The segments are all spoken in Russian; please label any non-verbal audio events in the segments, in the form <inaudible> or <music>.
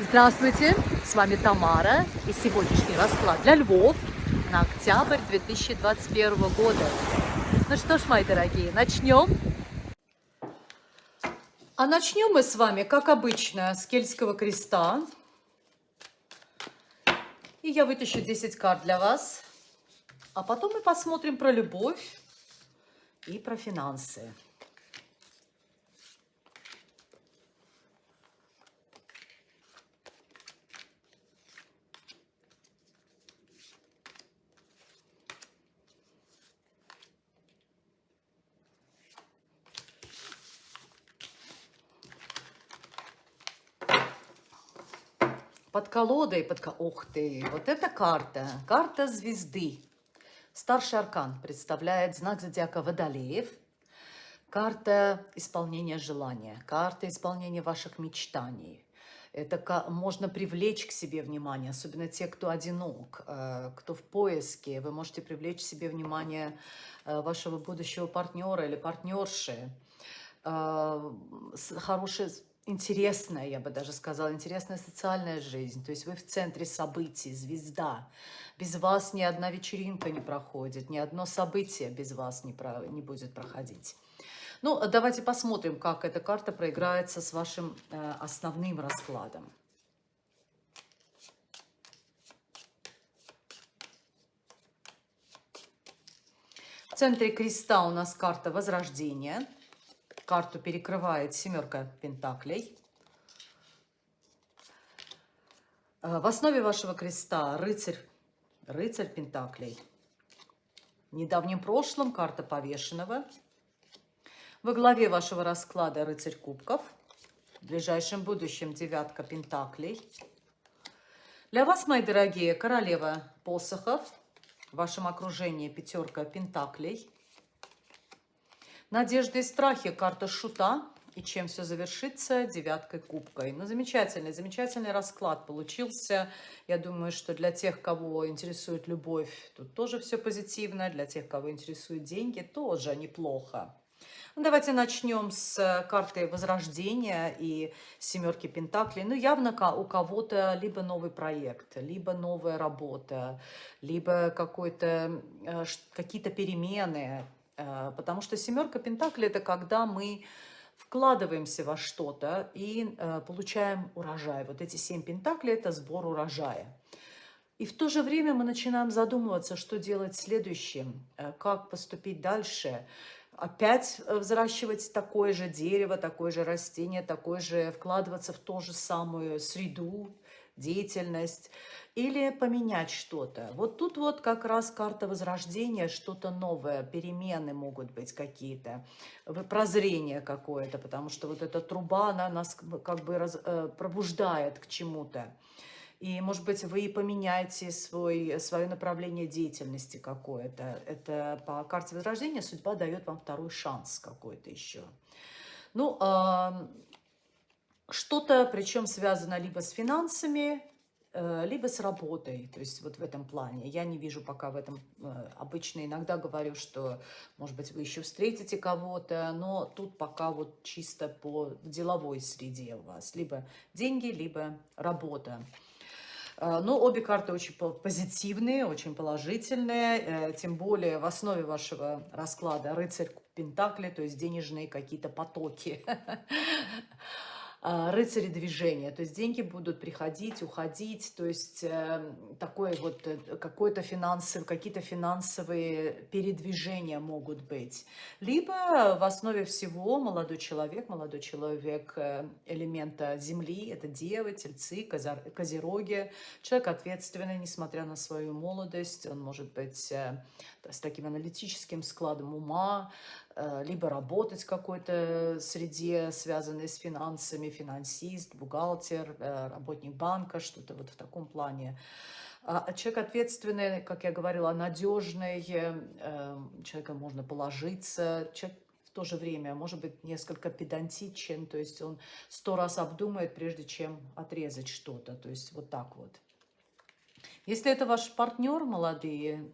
Здравствуйте, с вами Тамара и сегодняшний расклад для Львов на октябрь 2021 года. Ну что ж, мои дорогие, начнем. А начнем мы с вами, как обычно, с Кельтского креста. И я вытащу 10 карт для вас. А потом мы посмотрим про любовь и про финансы. Под колодой, под... Ух ты, вот эта карта, карта звезды. Старший аркан представляет знак зодиака Водолеев. Карта исполнения желания, карта исполнения ваших мечтаний. Это можно привлечь к себе внимание, особенно те, кто одинок, э, кто в поиске. Вы можете привлечь к себе внимание э, вашего будущего партнера или партнерши. Э, хороший интересная, я бы даже сказала, интересная социальная жизнь. То есть вы в центре событий, звезда. Без вас ни одна вечеринка не проходит, ни одно событие без вас не, про, не будет проходить. Ну, давайте посмотрим, как эта карта проиграется с вашим э, основным раскладом. В центре креста у нас карта Возрождения – Карту перекрывает семерка пентаклей. Э, в основе вашего креста рыцарь, рыцарь пентаклей. В недавнем прошлом карта повешенного. Во главе вашего расклада рыцарь кубков. В ближайшем будущем девятка пентаклей. Для вас, мои дорогие, королева посохов. В вашем окружении пятерка пентаклей. Надежды и страхи, карта шута. И чем все завершится? Девяткой кубкой. Ну, замечательный, замечательный расклад получился. Я думаю, что для тех, кого интересует любовь, тут тоже все позитивно. Для тех, кого интересуют деньги, тоже неплохо. Ну, давайте начнем с карты Возрождения и семерки Пентаклей. Ну, явно у кого-то либо новый проект, либо новая работа, либо э, какие-то перемены, Э, потому что семерка пентаклей – это когда мы вкладываемся во что-то и э, получаем урожай. Вот эти семь пентаклей – это сбор урожая. И в то же время мы начинаем задумываться, что делать следующим, э, как поступить дальше. Опять взращивать такое же дерево, такое же растение, такое же, вкладываться в ту же самую среду, деятельность или поменять что-то. Вот тут вот как раз карта возрождения, что-то новое, перемены могут быть какие-то, прозрение какое-то, потому что вот эта труба, она нас как бы раз, э, пробуждает к чему-то. И, может быть, вы поменяете свой, свое направление деятельности какое-то. Это по карте Возрождения судьба дает вам второй шанс какой-то еще. Ну, что-то, причем связано либо с финансами, Э, либо с работой, то есть вот в этом плане. Я не вижу пока в этом, э, обычно иногда говорю, что, может быть, вы еще встретите кого-то, но тут пока вот чисто по деловой среде у вас, либо деньги, либо работа. Э, но обе карты очень позитивные, очень положительные, тем более в основе вашего расклада рыцарь Пентакли, то есть денежные какие-то потоки. <laughs> А, рыцари движения, то есть деньги будут приходить, уходить, то есть э, такое вот э, какое-то финансовое, какие-то финансовые передвижения могут быть. Либо в основе всего молодой человек, молодой человек э, элемента земли, это девы, тельцы, козероги, человек ответственный, несмотря на свою молодость, он может быть с таким аналитическим складом ума, Э, либо работать в какой-то среде, связанной с финансами, финансист, бухгалтер, э, работник банка, что-то вот в таком плане. А, а человек ответственный, как я говорила, надежный, э, человека можно положиться, человек в то же время может быть несколько педантичен, то есть он сто раз обдумает, прежде чем отрезать что-то, то есть вот так вот. Если это ваш партнер, молодые,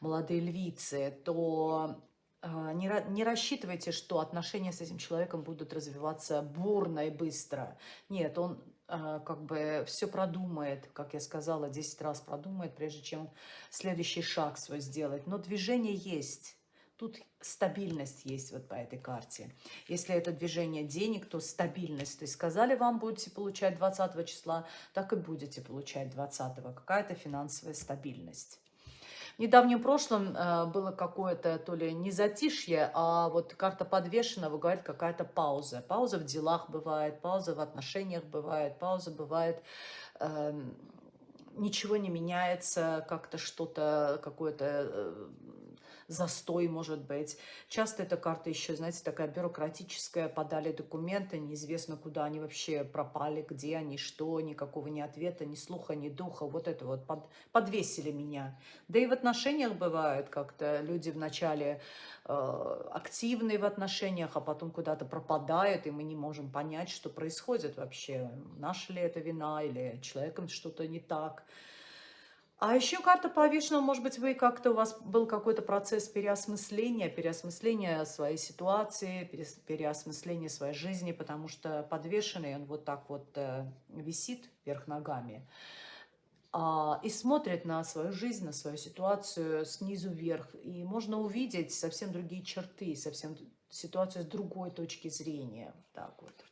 молодые львицы, то не, не рассчитывайте, что отношения с этим человеком будут развиваться бурно и быстро. Нет, он а, как бы все продумает, как я сказала, 10 раз продумает, прежде чем следующий шаг свой сделать. Но движение есть. Тут стабильность есть вот по этой карте. Если это движение денег, то стабильность. То есть сказали вам, будете получать 20 числа, так и будете получать 20. Какая-то финансовая стабильность. Недавнем прошлом э, было какое-то то ли не затишье, а вот карта подвешенного говорит какая-то пауза. Пауза в делах бывает, пауза в отношениях бывает, пауза бывает... Э, ничего не меняется, как-то что-то, какое-то э, застой, может быть. Часто эта карта еще, знаете, такая бюрократическая, подали документы, неизвестно, куда они вообще пропали, где они, что, никакого ни ответа, ни слуха, ни духа. Вот это вот под, подвесили меня. Да и в отношениях бывают как-то люди вначале э, активные в отношениях, а потом куда-то пропадают, и мы не можем понять, что происходит вообще. Наша ли это вина или человеком что-то не так. А еще карта повешенного, может быть, вы как-то у вас был какой-то процесс переосмысления, переосмысления своей ситуации, переосмысления своей жизни, потому что подвешенный он вот так вот э, висит вверх ногами а, и смотрит на свою жизнь, на свою ситуацию снизу вверх. И можно увидеть совсем другие черты, совсем ситуацию с другой точки зрения. Так вот.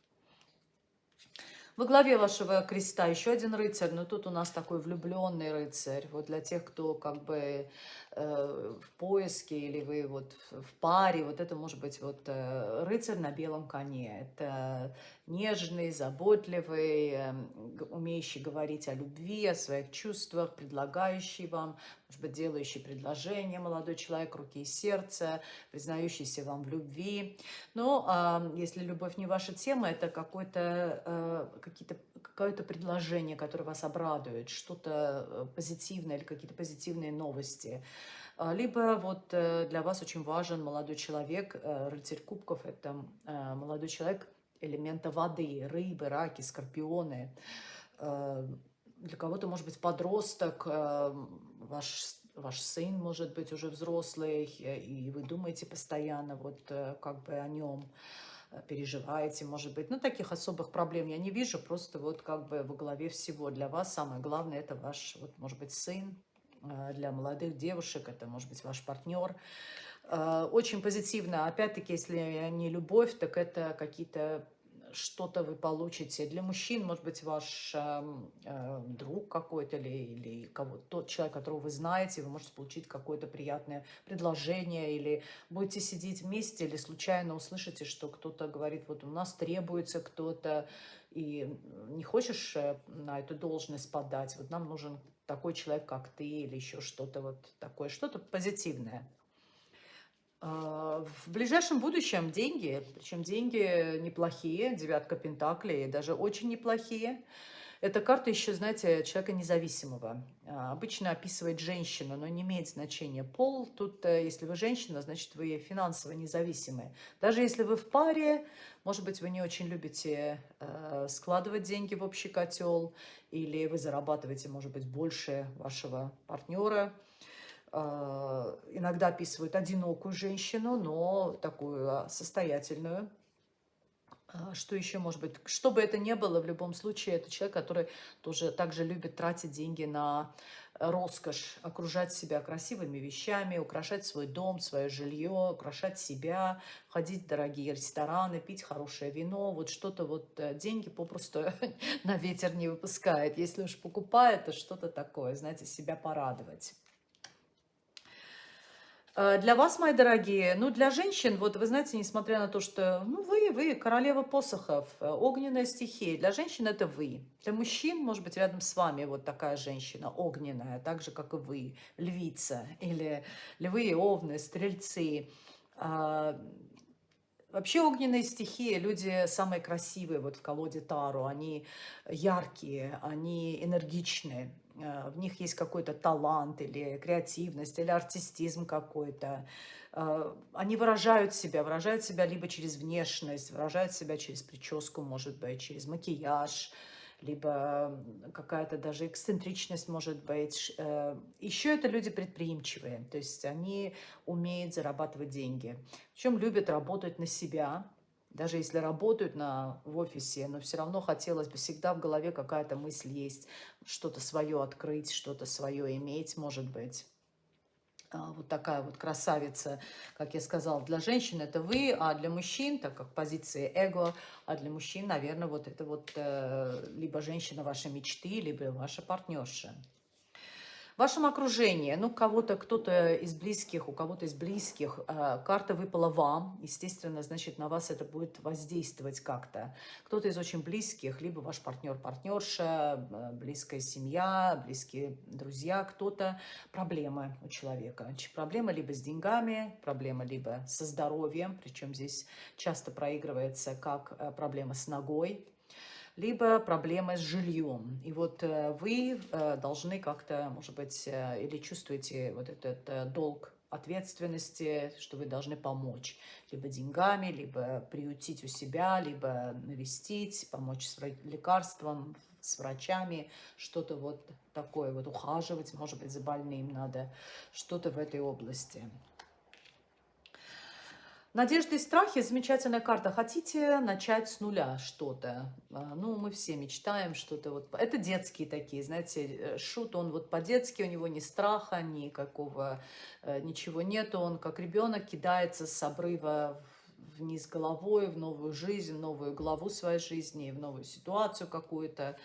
Во главе вашего креста еще один рыцарь, но тут у нас такой влюбленный рыцарь. Вот для тех, кто как бы э, в поиске или вы вот в паре, вот это может быть вот э, рыцарь на белом коне. Это нежный, заботливый, э, умеющий говорить о любви, о своих чувствах, предлагающий вам, может быть, делающий предложение, молодой человек, руки и сердце, признающийся вам в любви. Но э, если любовь не ваша тема, это какое-то э, какие-то какое-то предложение, которое вас обрадует, что-то э, позитивное или какие-то позитивные новости. А, либо вот э, для вас очень важен молодой человек, рыцарь кубков, это молодой человек элемента воды, рыбы, раки, скорпионы. Для кого-то, может быть, подросток, ваш ваш сын может быть уже взрослый, и вы думаете постоянно вот как бы о нем. Э, переживаете, может быть. Ну, таких особых проблем я не вижу, просто вот как бы во главе всего для вас самое главное это ваш, вот, может быть, сын, э, для молодых девушек, это может быть ваш партнер. Э, очень позитивно, опять-таки, если не любовь, так это какие-то что-то вы получите. Для мужчин, может быть, ваш э, э, друг какой-то или, или кого тот человек, которого вы знаете, вы можете получить какое-то приятное предложение, или будете сидеть вместе, или случайно услышите, что кто-то говорит, вот у нас требуется кто-то, и не хочешь э, на эту должность подать, вот нам нужен такой человек, как ты, или еще что-то вот такое, что-то позитивное. А, в ближайшем будущем деньги, причем деньги неплохие, девятка пентаклей, даже очень неплохие. Эта карта еще, знаете, человека независимого. А, обычно описывает женщину, но не имеет значения пол. Тут, э, если вы женщина, значит, вы финансово независимые. Даже если вы в паре, может быть, вы не очень любите э, складывать деньги в общий котел, или вы зарабатываете, может быть, больше вашего партнера, иногда описывают одинокую женщину, но такую а, состоятельную. А, что еще может быть? Что бы это ни было, в любом случае, это человек, который тоже также любит тратить деньги на роскошь, окружать себя красивыми вещами, украшать свой дом, свое жилье, украшать себя, ходить в дорогие рестораны, пить хорошее вино. Вот что-то вот э, деньги попросту <laughs> на ветер не выпускает. Если уж покупает, то что-то такое, знаете, себя порадовать. Э, для вас, мои дорогие, ну, для женщин, вот вы знаете, несмотря на то, что, ну, вы, вы, королева посохов, э, огненная стихия, для женщин это вы. Для мужчин, может быть, рядом с вами вот такая женщина огненная, так же, как и вы, львица, или львы, овны, стрельцы. Вообще огненные стихии, люди самые красивые вот в колоде Тару, они яркие, они энергичные, Э, в них есть какой-то талант или креативность, или артистизм какой-то. Э, они выражают себя, выражают себя либо через внешность, выражают себя через прическу, может быть, через макияж, либо какая-то даже эксцентричность может быть. Э, Еще это люди предприимчивые, то есть они умеют зарабатывать деньги. Причем любят работать на себя, даже если работают на, в офисе, но все равно хотелось бы всегда в голове какая-то мысль есть, что-то свое открыть, что-то свое иметь, может быть. А, вот такая вот красавица, как я сказала, для женщин это вы, а для мужчин, так как позиции эго, а для мужчин, наверное, вот это вот э, либо женщина вашей мечты, либо ваша партнерша. В вашем окружении, ну, кого-то, кто-то из близких, у кого-то из близких, э, карта выпала вам, естественно, значит, на вас это будет воздействовать как-то. Кто-то из очень близких, либо ваш партнер, партнерша, э, близкая семья, близкие друзья, кто-то, проблемы у человека. Проблемы либо с деньгами, проблемы либо со здоровьем, причем здесь часто проигрывается как э, проблема с ногой, либо проблемы с жильем. И вот э, вы э, должны как-то, может быть, э, или чувствуете вот этот долг ответственности, что вы должны помочь либо деньгами, либо приютить у себя, либо навестить, помочь с лекарством, с врачами, что-то вот такое, вот ухаживать, может быть, за больным надо, что-то в этой области. Надежды и страхи – замечательная карта. Хотите начать с нуля что-то? А, ну, мы все мечтаем что-то. Вот. Это детские такие, знаете, э, шут, он вот по-детски, у него ни страха, никакого, э, ничего нету. Он как ребенок кидается с обрыва вниз головой, в новую жизнь, в новую главу своей жизни, в новую ситуацию какую-то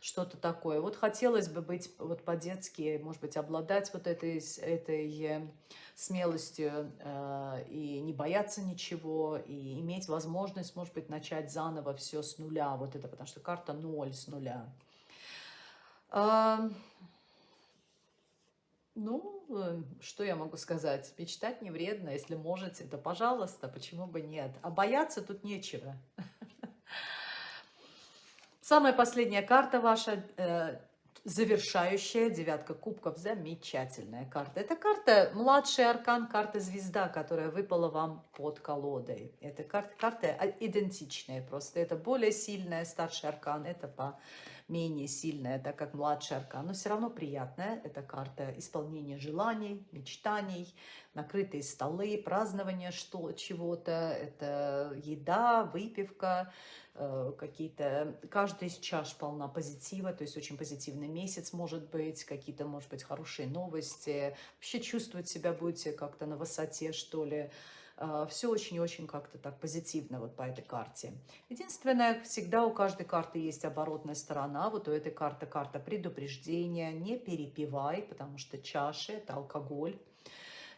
что-то такое. Вот хотелось бы быть вот по-детски, может быть, обладать вот этой, этой э, смелостью э, и не бояться ничего, и иметь возможность, может быть, начать заново все с нуля. Вот это, потому что карта ноль с нуля. Э, ну, что я могу сказать? Мечтать не вредно, если можете, да пожалуйста, почему бы нет. А бояться тут нечего. Самая последняя карта ваша, э, завершающая девятка кубков, замечательная карта. Это карта, младший аркан, карта звезда, которая выпала вам под колодой. Это карта, карта идентичная просто, это более сильная, старший аркан, это по менее сильная, так как младший аркан, но все равно приятная. Это карта исполнения желаний, мечтаний, накрытые столы, празднование что чего-то, это еда, выпивка, э, какие-то... Каждый из чаш полна позитива, то есть очень позитивный месяц может быть, какие-то, может быть, хорошие новости. Вообще чувствовать себя будете как-то на высоте, что ли. А, Все очень-очень как-то так позитивно вот по этой карте. Единственное, всегда у каждой карты есть оборотная сторона. Вот у этой карты карта предупреждения. Не перепивай, потому что чаши – это алкоголь.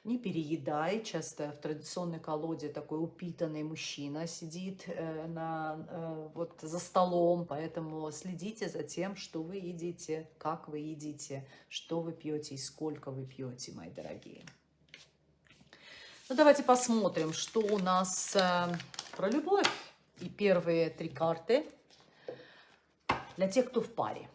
Не переедай. Часто в традиционной колоде такой упитанный мужчина сидит э, на, э, вот за столом, поэтому следите за тем, что вы едите, как вы едите, что вы пьете и сколько вы пьете, мои дорогие. Ну, давайте посмотрим, что у нас э, про любовь. И первые три карты для тех, кто в паре.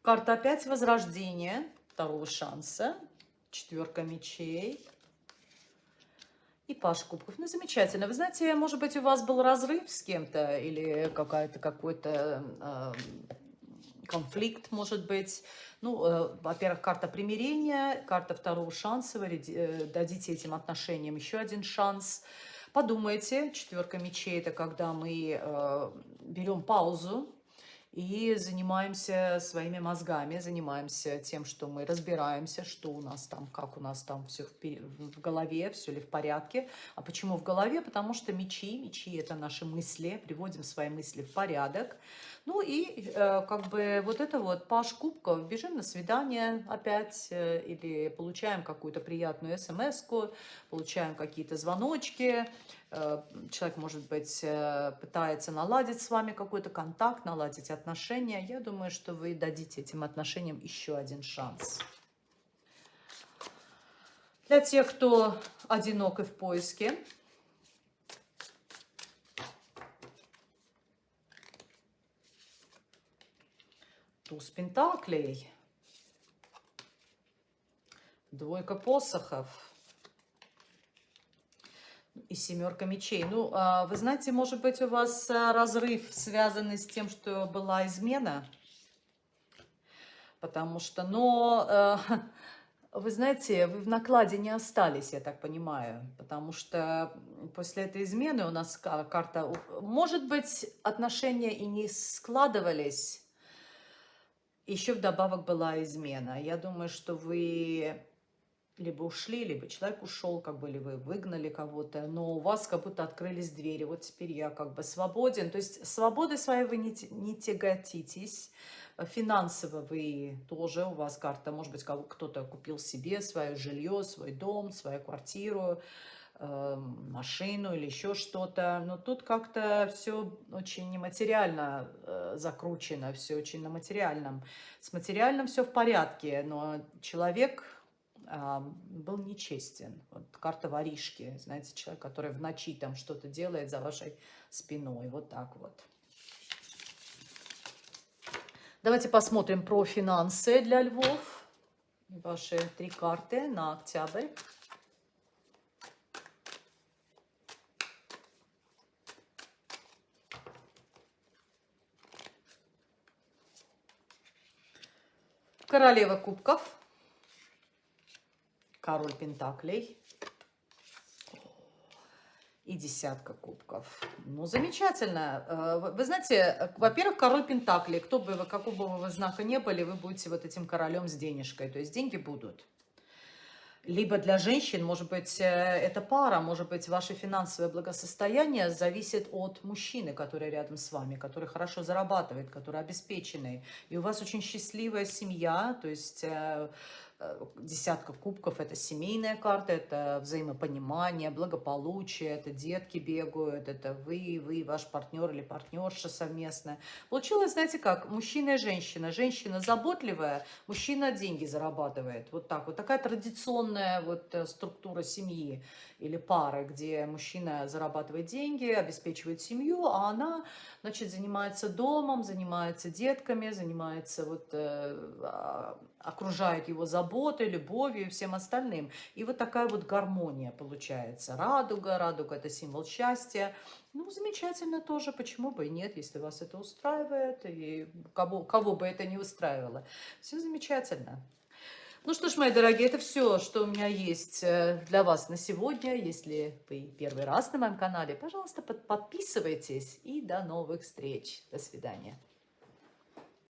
Карта опять возрождения, второго шанса, четверка мечей, и Паш Кубков. Ну, замечательно. Вы знаете, может быть, у вас был разрыв с кем-то или какая-то какой-то э, конфликт, может быть. Ну, э, во-первых, карта примирения, карта второго шанса. Вы э, дадите этим отношениям еще один шанс. Подумайте, четверка мечей – это когда мы э, берем паузу, и занимаемся своими мозгами, занимаемся тем, что мы разбираемся, что у нас там, как у нас там все в, голове, все ли в порядке. А почему в голове? Потому что мечи, мечи это наши мысли, приводим свои мысли в порядок. Ну и э, как бы вот это вот паш кубков, бежим на свидание опять, э, или получаем какую-то приятную смс получаем какие-то звоночки, э, человек, может быть, пытается наладить с вами какой-то контакт, наладить отношения. Я думаю, что вы дадите этим отношениям еще один шанс. Для тех, кто одинок и в поиске, туз пентаклей, Двойка посохов. И семерка мечей. Ну, а, вы знаете, может быть, у вас а, разрыв связанный с тем, что была измена. Потому что, но, э, <laughs> вы знаете, вы в накладе не остались, я так понимаю. Потому что после этой измены у нас карта... Может быть, отношения и не складывались, еще вдобавок была измена. Я думаю, что вы либо ушли, либо человек ушел, как бы, вы выгнали кого-то, но у вас как будто открылись двери. Вот теперь я как бы свободен. То есть свободы своей вы не, не тяготитесь. Финансово вы тоже, у вас карта, может быть, кто-то купил себе свое жилье, свой дом, свою квартиру, машину или еще что-то. Но тут как-то все очень нематериально э, закручено, все очень на материальном. С материальным все в порядке, но человек э, был нечестен. Вот карта воришки, знаете, человек, который в ночи там что-то делает за вашей спиной. Вот так вот. Давайте посмотрим про финансы для львов. Ваши три карты на октябрь. Королева кубков. Король пентаклей. И десятка кубков. Ну, замечательно. Э, вы знаете, во-первых, король пентаклей. Кто бы вы, какого бы вы знака не были, вы будете вот этим королем с денежкой. То есть деньги будут. Либо для женщин, может быть, э, это пара, может быть, ваше финансовое благосостояние зависит от мужчины, который рядом с вами, который хорошо зарабатывает, который обеспеченный. И у вас очень счастливая семья, то есть э, десятка кубков – это семейная карта, это взаимопонимание, благополучие, это детки бегают, это вы, вы, ваш партнер или партнерша совместная. Получилось, знаете как, мужчина и женщина. Женщина заботливая, мужчина деньги зарабатывает. Вот так вот. Такая традиционная вот э, структура семьи или пары, где мужчина зарабатывает деньги, обеспечивает семью, а она, значит, занимается домом, занимается детками, занимается вот, э, а, окружает его заботой, любовью и всем остальным. И вот такая вот гармония получается. Радуга, радуга – это символ счастья. Ну, замечательно тоже, почему бы и нет, если вас это устраивает, и кого, кого бы это не устраивало. Все замечательно. Ну что ж, мои дорогие, это все, что у меня есть э, для вас на сегодня. Если вы первый раз на моем канале, пожалуйста, подписывайтесь. И до новых встреч. До свидания.